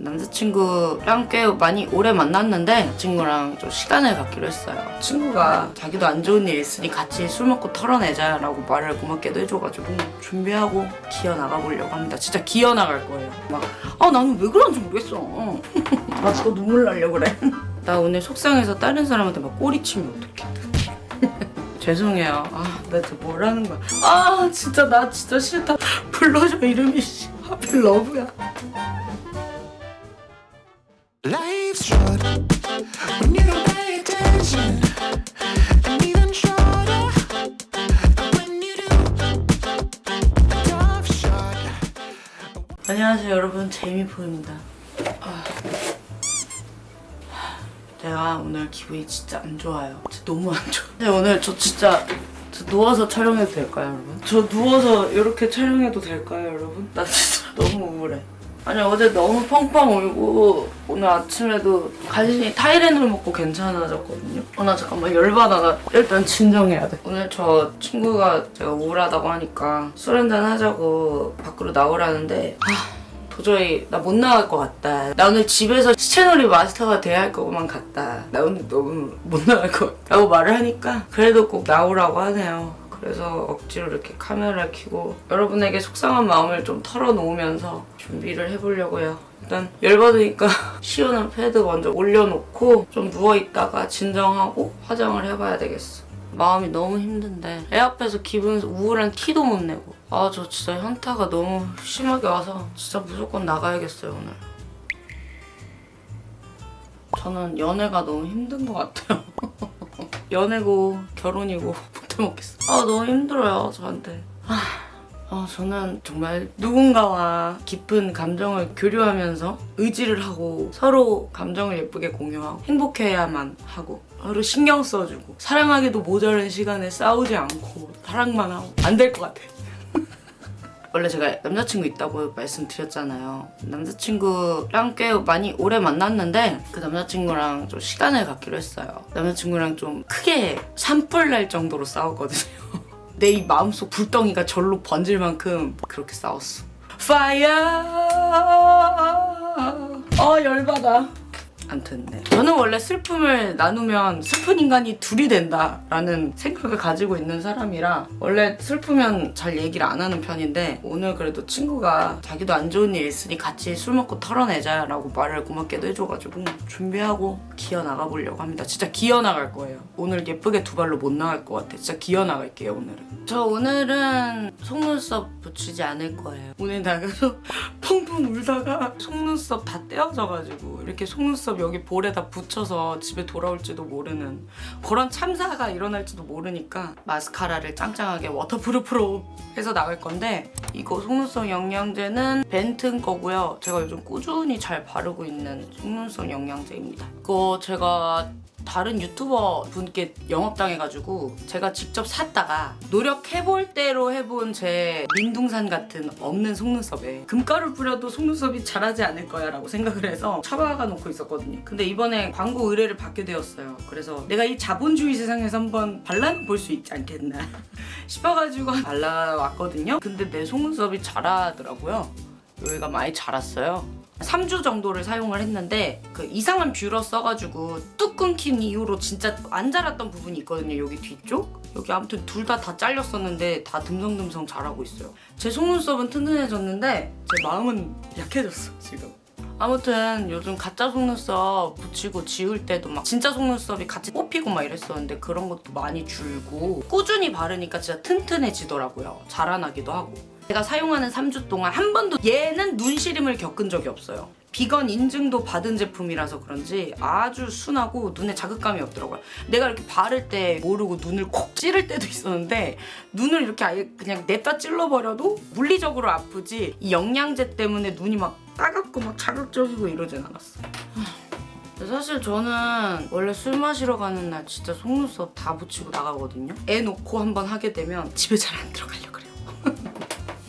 남자친구랑 꽤 많이 오래 만났는데 친구랑 좀 시간을 갖기로 했어요. 친구가 자기도 안 좋은 일 있으니 같이 술 먹고 털어내자 라고 말을 고맙게도 해줘가지고 준비하고 기어 나가보려고 합니다. 진짜 기어 나갈 거예요. 막 아 나는 왜 그런지 모르겠어. 나 진짜 눈물 나려 그래. 나 오늘 속상해서 다른 사람한테 막 꼬리 치면 어떡해. 죄송해요. 아, 나 진짜 뭐라는 거야. 아, 진짜 나 진짜 싫다. 불러줘 이름이 씨. 하필 러브야. Life's short when you don't pay attention, and even shorter when you do. A tough shot. 안녕하세요 여러분 제이미포입니다 아, 제가 오늘 기분이 진짜 안 좋아요 진짜 너무 안 좋아 네, 오늘 저 진짜 저 누워서 촬영해도 될까요 여러분? 저 누워서 이렇게 촬영해도 될까요 여러분? 나 진짜 너무 우울해 아니 어제 너무 펑펑 울고 오늘 아침에도 간신히 타이레놀 먹고 괜찮아졌거든요 어, 나 잠깐만 열받아 나 일단 진정해야 돼 오늘 저 친구가 제가 우울하다고 하니까 술 한잔 하자고 밖으로 나오라는데 아 도저히 나 못 나갈 것 같다. 나 오늘 집에서 시체놀이 마스터가 돼야 할 것만 같다. 나 오늘 너무 못 나갈 것 같다고 말을 하니까 그래도 꼭 나오라고 하네요. 그래서 억지로 이렇게 카메라를 켜고 여러분에게 속상한 마음을 좀 털어놓으면서 준비를 해보려고요. 일단 열받으니까 시원한 패드 먼저 올려놓고 좀 누워있다가 진정하고 화장을 해봐야 되겠어. 마음이 너무 힘든데 애 앞에서 기분 우울한 티도 못 내고 아 저 진짜 현타가 너무 심하게 와서 진짜 무조건 나가야겠어요 오늘 저는 연애가 너무 힘든 것 같아요 연애고 결혼이고 못해 먹겠어 아 너무 힘들어요 저한테 아, 아, 저는 정말 누군가와 깊은 감정을 교류하면서 의지를 하고 서로 감정을 예쁘게 공유하고 행복해야만 하고 서로 신경 써주고 사랑하기도 모자란 시간에 싸우지 않고 사랑만 하고 안 될 것 같아. 원래 제가 남자친구 있다고 말씀드렸잖아요. 남자친구랑 꽤 많이 오래 만났는데 그 남자친구랑 좀 시간을 갖기로 했어요. 남자친구랑 좀 크게 산불 날 정도로 싸웠거든요. 내 이 마음속 불덩이가 절로 번질 만큼 그렇게 싸웠어. Fire! 어 열받아. 암튼 네. 저는 원래 슬픔을 나누면 슬픈 인간이 둘이 된다라는 생각을 가지고 있는 사람이라 원래 슬프면 잘 얘기를 안 하는 편인데 오늘 그래도 친구가 자기도 안 좋은 일 있으니 같이 술 먹고 털어내자 라고 말을 고맙게도 해줘가지고 준비하고 기어 나가보려고 합니다. 진짜 기어 나갈 거예요. 오늘 예쁘게 두 발로 못 나갈 것 같아. 진짜 기어 나갈게요 오늘은. 저 오늘은 속눈썹 붙이지 않을 거예요. 오늘 나가서 펑펑 울다가 속눈썹 다 떼어져가지고 이렇게 속눈썹 여기 볼에다 붙여서 집에 돌아올지도 모르는 그런 참사가 일어날지도 모르니까 마스카라를 짱짱하게 waterproof로 해서 나갈 건데 이거 속눈썹 영양제는 벤튼 거고요. 제가 요즘 꾸준히 잘 바르고 있는 속눈썹 영양제입니다. 이거 제가 다른 유튜버 분께 영업당해가지고 제가 직접 샀다가 노력해볼 대로 해본 제 민둥산 같은 없는 속눈썹에 금가루 뿌려도 속눈썹이 자라지 않을 거야 라고 생각을 해서 처박아 놓고 있었거든요. 근데 이번에 광고 의뢰를 받게 되었어요. 그래서 내가 이 자본주의 세상에서 한번 발라볼 수 있지 않겠나 싶어가지고 발라왔거든요. 근데 내 속눈썹이 자라더라고요. 여기가 많이 자랐어요 3주 정도를 사용을 했는데 그 이상한 뷰러 써가지고 뚝 끊긴 이후로 진짜 안 자랐던 부분이 있거든요 여기 뒤쪽? 여기 아무튼 둘다다 잘렸었는데 다 듬성듬성 자라고 있어요. 제 속눈썹은 튼튼해졌는데 제 마음은 약해졌어 지금. 아무튼 요즘 가짜 속눈썹 붙이고 지울 때도 막 진짜 속눈썹이 같이 뽑히고 막 이랬었는데 그런 것도 많이 줄고 꾸준히 바르니까 진짜 튼튼해지더라고요 자라나기도 하고 제가 사용하는 3주 동안 한 번도 얘는 눈시림을 겪은 적이 없어요. 비건 인증도 받은 제품이라서 그런지 아주 순하고 눈에 자극감이 없더라고요. 내가 이렇게 바를 때 모르고 눈을 콕 찌를 때도 있었는데 눈을 이렇게 아예 그냥 냅다 찔러버려도 물리적으로 아프지 이 영양제 때문에 눈이 막 따갑고 막 자극적이고 이러진 않았어. 근데 사실 저는 원래 술 마시러 가는 날 진짜 속눈썹 다 붙이고 나가거든요. 애 놓고 한번 하게 되면 집에 잘 안 들어가려고 그래요.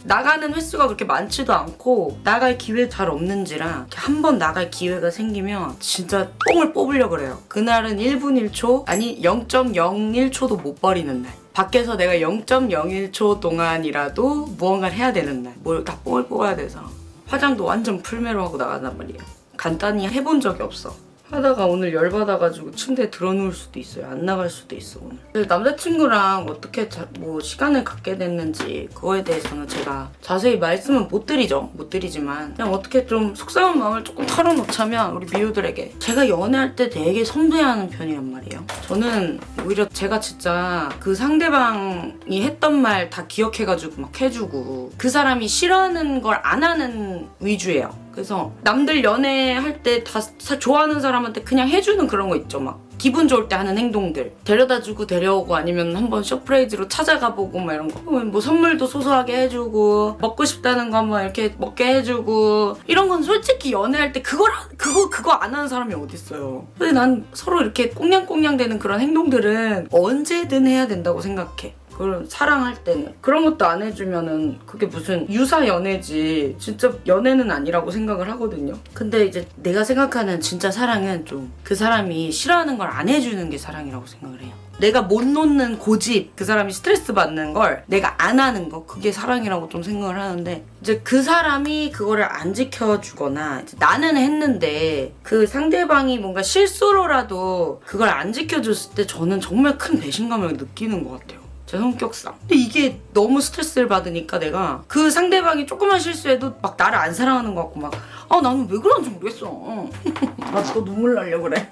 나가는 횟수가 그렇게 많지도 않고 나갈 기회 잘 없는지라 한 번 나갈 기회가 생기면 진짜 뽕을 뽑으려고 그래요. 그날은 1분 1초 아니 0.01초도 못 버리는 날. 밖에서 내가 0.01초 동안이라도 무언가를 해야 되는 날. 뭘다 뽕을 뽑아야 돼서 화장도 완전 풀메로 하고 나간단 말이에요. 간단히 해본 적이 없어. 하다가 오늘 열받아가지고 침대에 들어누울 수도 있어요. 안 나갈 수도 있어 오늘. 남자친구랑 어떻게 자- 뭐 시간을 갖게 됐는지 그거에 대해서는 제가 자세히 말씀은 못 드리죠. 못 드리지만 그냥 어떻게 좀 속상한 마음을 조금 털어놓자면 우리 미우들에게 제가 연애할 때 되게 섬세하는 편이란 말이에요. 저는 오히려 제가 진짜 그 상대방이 했던 말 다 기억해가지고 막 해주고 그 사람이 싫어하는 걸 안 하는 위주예요. 그래서 남들 연애할 때 다 좋아하는 사람한테 그냥 해주는 그런 거 있죠. 막 기분 좋을 때 하는 행동들. 데려다주고 데려오고 아니면 한번 쇼프레이즈로 찾아가 보고 막 이런 거뭐 선물도 소소하게 해주고 먹고 싶다는 거 한번 이렇게 먹게 해주고. 이런 건 솔직히 연애할 때 그걸 하- 그거 그거 안 하는 사람이 어딨어요. 근데 난 서로 이렇게 꽁냥꽁냥 되는 그런 행동들은 언제든 해야 된다고 생각해 그런 사랑할 때는 그런 것도 안 해주면은 그게 무슨 유사 연애지 진짜 연애는 아니라고 생각을 하거든요. 근데 이제 내가 생각하는 진짜 사랑은 좀 그 사람이 싫어하는 걸 안 해주는 게 사랑이라고 생각을 해요. 내가 못 놓는 고집 그 사람이 스트레스 받는 걸 내가 안 하는 거 그게 사랑이라고 좀 생각을 하는데 이제 그 사람이 그거를 안 지켜주거나 나는 했는데 그 상대방이 뭔가 실수로라도 그걸 안 지켜줬을 때 저는 정말 큰 배신감을 느끼는 것 같아요 제 성격상. 근데 이게 너무 스트레스를 받으니까 내가 그 상대방이 조금만 실수해도 막 나를 안 사랑하는 것 같고 막 아 나는 왜 그런지 모르겠어. 나 진짜 눈물 나려 그래.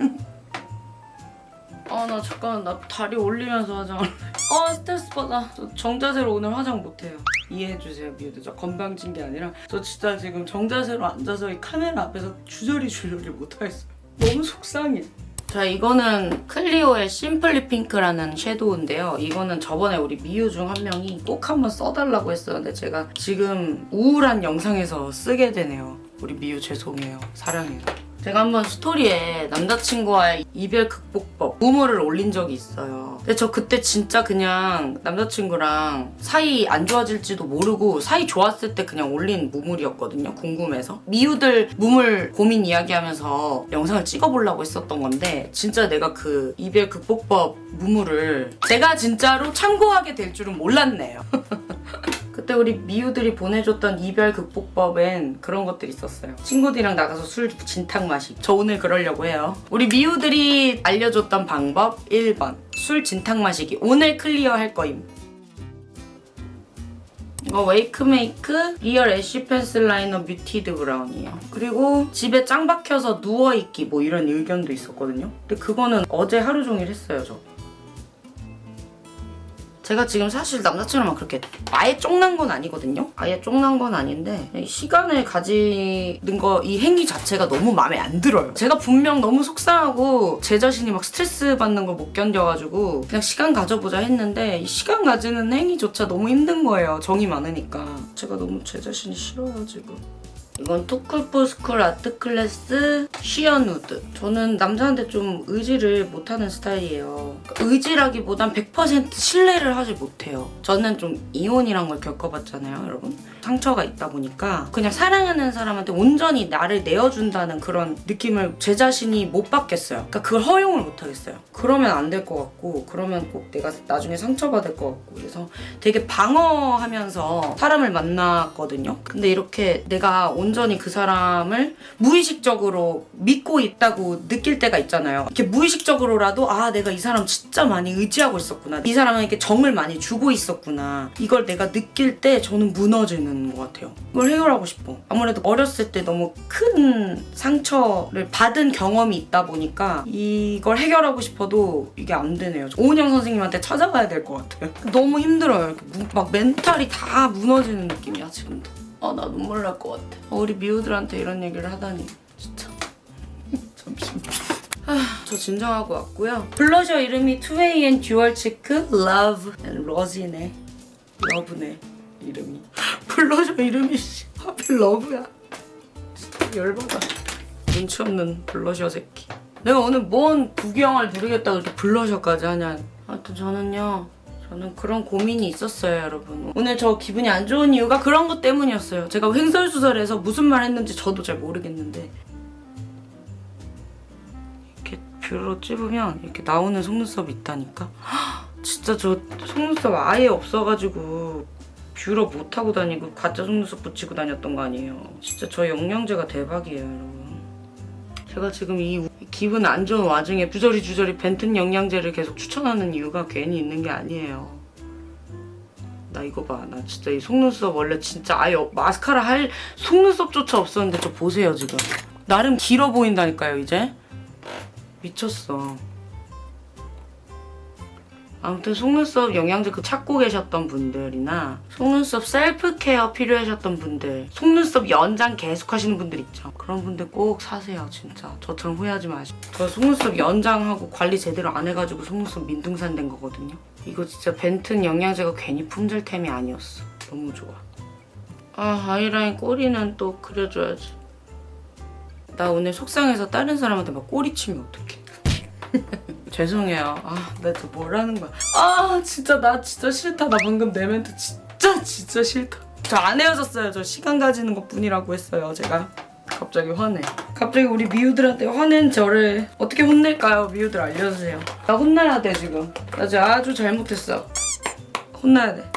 아 나 잠깐 나 다리 올리면서 화장을 아 스트레스 받아 저 정자세로 오늘 화장 못해요 이해해주세요 미우들 저 건방진 게 아니라 저 진짜 지금 정자세로 앉아서 이 카메라 앞에서 주저리 주저리 못하겠어요 너무 속상해 자 이거는 클리오의 심플리 핑크라는 섀도우인데요. 이거는 저번에 우리 미우 중한 명이 꼭 한번 써달라고 했었는데 제가 지금 우울한 영상에서 쓰게 되네요. 우리 미우 죄송해요. 사랑해요 제가 한번 스토리에 남자친구와의 이별 극복법 무물을 올린 적이 있어요. 근데 저 그때 진짜 그냥 남자친구랑 사이 안 좋아질지도 모르고 사이 좋았을 때 그냥 올린 무물이었거든요. 궁금해서. 미우들 무물 고민 이야기하면서 영상을 찍어보려고 했었던 건데 진짜 내가 그 이별 극복법 무물을 제가 진짜로 참고하게 될 줄은 몰랐네요. 그때 우리 미우들이 보내줬던 이별 극복법엔 그런 것들이 있었어요. 친구들이랑 나가서 술 진탕 마시기. 저 오늘 그러려고 해요. 우리 미우들이 알려줬던 방법 1번. 술 진탕 마시기. 오늘 클리어 할 거임. 이거 웨이크메이크 real ash pencil liner muted brown이에요. 그리고 집에 짱 박혀서 누워있기 뭐 이런 의견도 있었거든요. 근데 그거는 어제 하루 종일 했어요, 저. 제가 지금 사실 남자친구랑 그렇게 아예 쫑난 건 아니거든요. 아예 쫑난 건 아닌데 시간을 가지는 거 이 행위 자체가 너무 마음에 안 들어요. 제가 분명 너무 속상하고 제 자신이 막 스트레스 받는 걸 못 견뎌가지고 그냥 시간 가져보자 했는데 이 시간 가지는 행위조차 너무 힘든 거예요. 정이 많으니까. 제가 너무 제 자신이 싫어요 지금. 이건 토클포스쿨 아트클래스 쉬어누드. 저는 남자한테 좀 의지를 못하는 스타일이에요. 의지라기보단 100% 신뢰를 하지 못해요. 저는 좀 이혼이란 걸 겪어봤잖아요, 여러분. 상처가 있다 보니까 그냥 사랑하는 사람한테 온전히 나를 내어준다는 그런 느낌을 제 자신이 못 받겠어요. 그러니까 그걸 허용을 못 하겠어요. 그러면 안 될 것 같고 그러면 꼭 내가 나중에 상처받을 것 같고 그래서 되게 방어하면서 사람을 만났거든요. 근데 이렇게 내가 온 전히 그 사람을 무의식적으로 믿고 있다고 느낄 때가 있잖아요. 이렇게 무의식적으로라도 아 내가 이 사람 진짜 많이 의지하고 있었구나. 이 사람에게 정을 많이 주고 있었구나. 이걸 내가 느낄 때 저는 무너지는 것 같아요. 이걸 해결하고 싶어. 아무래도 어렸을 때 너무 큰 상처를 받은 경험이 있다 보니까 이걸 해결하고 싶어도 이게 안 되네요. 오은영 선생님한테 찾아가야 될 것 같아요. 너무 힘들어요. 막 멘탈이 다 무너지는 느낌이야 지금도. 아 나 눈물 날 것 같아. 어, 우리 미우들한테 이런 얘기를 하다니 진짜. 잠시만. 아, 저 진정하고 왔고요. 블러셔 이름이 2aN dual cheek Love and Rose네. Love네 이름이. 블러셔 이름이 씨, 하필 love야. 진짜 열받아. 눈치 없는 블러셔 새끼. 내가 오늘 뭔 구경을 누리겠다고 이렇게 블러셔까지 하냐. 하여튼 저는요. 저는 그런 고민이 있었어요, 여러분. 오늘 저 기분이 안 좋은 이유가 그런 것 때문이었어요. 제가 횡설수설해서 무슨 말 했는지 저도 잘 모르겠는데 이렇게 뷰로 찝으면 이렇게 나오는 속눈썹이 있다니까? 헉, 진짜 저 속눈썹 아예 없어가지고 뷰러 못하고 다니고 가짜 속눈썹 붙이고 다녔던 거 아니에요. 진짜 저 영양제가 대박이에요, 여러분. 제가 지금 이 우- 기분 안 좋은 와중에 주저리 주저리 벤튼 영양제를 계속 추천하는 이유가 괜히 있는 게 아니에요. 나 이거 봐. 나 진짜 이 속눈썹 원래 진짜 아예 없- 마스카라 할 속눈썹조차 없었는데 저 보세요 지금. 나름 길어 보인다니까요 이제. 미쳤어. 아무튼 속눈썹 영양제 그 찾고 계셨던 분들이나 속눈썹 self care 필요하셨던 분들 속눈썹 연장 계속 하시는 분들 있죠. 그런 분들 꼭 사세요 진짜. 저처럼 후회하지 마시고 저 속눈썹 연장하고 관리 제대로 안 해가지고 속눈썹 민둥산 된 거거든요. 이거 진짜 벤튼 영양제가 괜히 품절템이 아니었어. 너무 좋아. 아 아이라인 꼬리는 또 그려줘야지. 나 오늘 속상해서 다른 사람한테 막 꼬리 치면 어떡해 죄송해요. 아, 내가 또 뭐라는 거야. 아, 진짜 나 진짜 싫다. 나 방금 내 멘트 진짜 진짜 싫다. 저 안 헤어졌어요. 저 시간 가지는 것 뿐이라고 했어요, 제가. 갑자기 화내. 갑자기 우리 미우들한테 화낸 저를 어떻게 혼낼까요? 미우들 알려주세요. 나 혼나야 돼, 지금. 나 지금 아주 잘못했어. 혼나야 돼.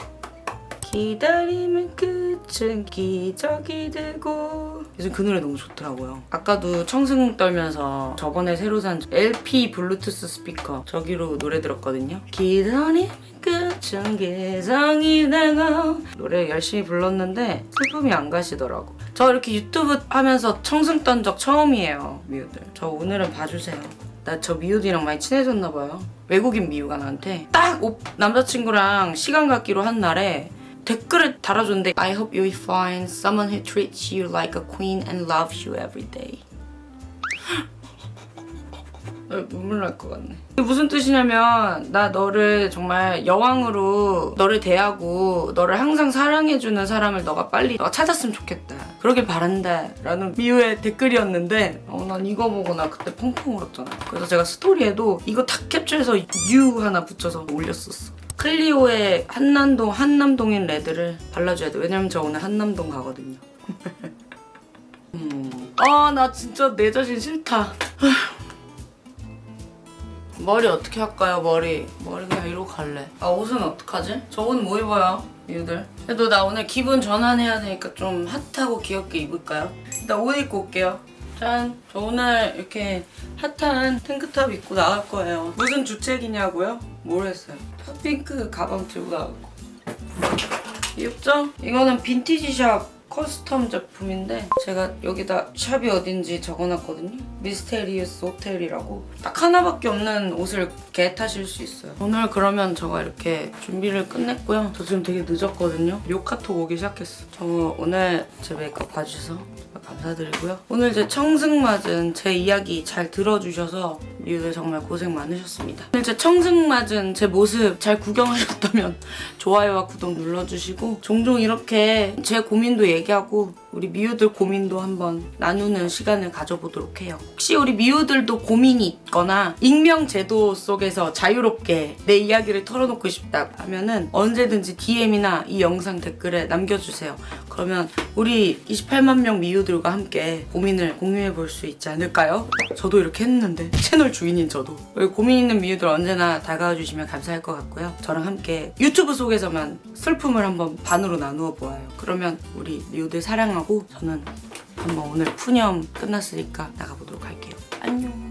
기다림의 끝은 기적이 되고 요즘 그 노래 너무 좋더라고요. 아까도 청승 떨면서 저번에 새로 산 LP 블루투스 스피커 저기로 노래 들었거든요. 기다림의 끝은 기적이 되고 노래 열심히 불렀는데 슬픔이 안 가시더라고. 저 이렇게 유튜브 하면서 청승 떤 적 처음이에요 미우들. 저 오늘은 봐주세요. 나 저 미우들이랑 많이 친해졌나 봐요. 외국인 미우가 나한테 딱 오- 남자친구랑 시간 갖기로 한 날에 댓글을 달아줬는데 I hope you find someone who treats you like a queen and loves you every day. 나 눈물 날 것 같네. 이게 무슨 뜻이냐면 나 너를 정말 여왕으로 너를 대하고 너를 항상 사랑해주는 사람을 너가 빨리 너가 찾았으면 좋겠다. 그러길 바란다. 라는 미우의 댓글이었는데 어, 난 이거 보고 나 그때 펑펑 울었잖아. 그래서 제가 스토리에도 이거 다 캡처해서 U 하나 붙여서 올렸었어. 클리오의 한남동 한남동인 레드를 발라줘야 돼. 왜냐면 저 오늘 한남동 가거든요. 음. 아, 나 진짜 내 자신 싫다. 머리 어떻게 할까요, 머리? 머리 그냥 이러고 갈래. 아, 옷은 어떡하지? 저 옷 뭐 입어요, 이유들? 그래도 나 오늘 기분 전환해야 되니까 좀 핫하고 귀엽게 입을까요? 일단 옷 입고 올게요. 짠! 저 오늘 이렇게 hot한 tank top 입고 나갈 거예요. 무슨 주책이냐고요? 모르겠어요. hot pink 가방 들고 나갈 거. 귀엽죠? 이거는 vintage shop custom 제품인데 제가 여기다 shop이 어딘지 적어놨거든요. 미스테리우스 호텔이라고 딱 하나밖에 없는 옷을 get하실 수 있어요. 오늘 그러면 저가 이렇게 준비를 끝냈고요. 저 지금 되게 늦었거든요. 요 카톡 오기 시작했어. 저 오늘 제 메이크업 봐주셔서 감사드리고요. 오늘 제 청승 맞은 제 이야기 잘 들어주셔서 미우들 정말 고생 많으셨습니다. 오늘 제 청승 맞은 제 모습 잘 구경하셨다면 좋아요와 구독 눌러주시고 종종 이렇게 제 고민도 얘기하고 우리 미우들 고민도 한번 나누는 시간을 가져보도록 해요. 혹시 우리 미우들도 고민이 있거나 익명 제도 속에서 자유롭게 내 이야기를 털어놓고 싶다 하면은 언제든지 DM이나 이 영상 댓글에 남겨주세요. 그러면 우리 28만 명 미우들과 함께 고민을 공유해 볼 수 있지 않을까요? 저도 이렇게 했는데 채널 주인인 저도 고민 있는 미우들 언제나 다가와 주시면 감사할 것 같고요. 저랑 함께 유튜브 속에서만 슬픔을 한번 반으로 나누어 보아요. 그러면 우리 미우들 사랑 하고 저는 한번 오늘 푸념 끝났으니까 나가보도록 할게요. 안녕.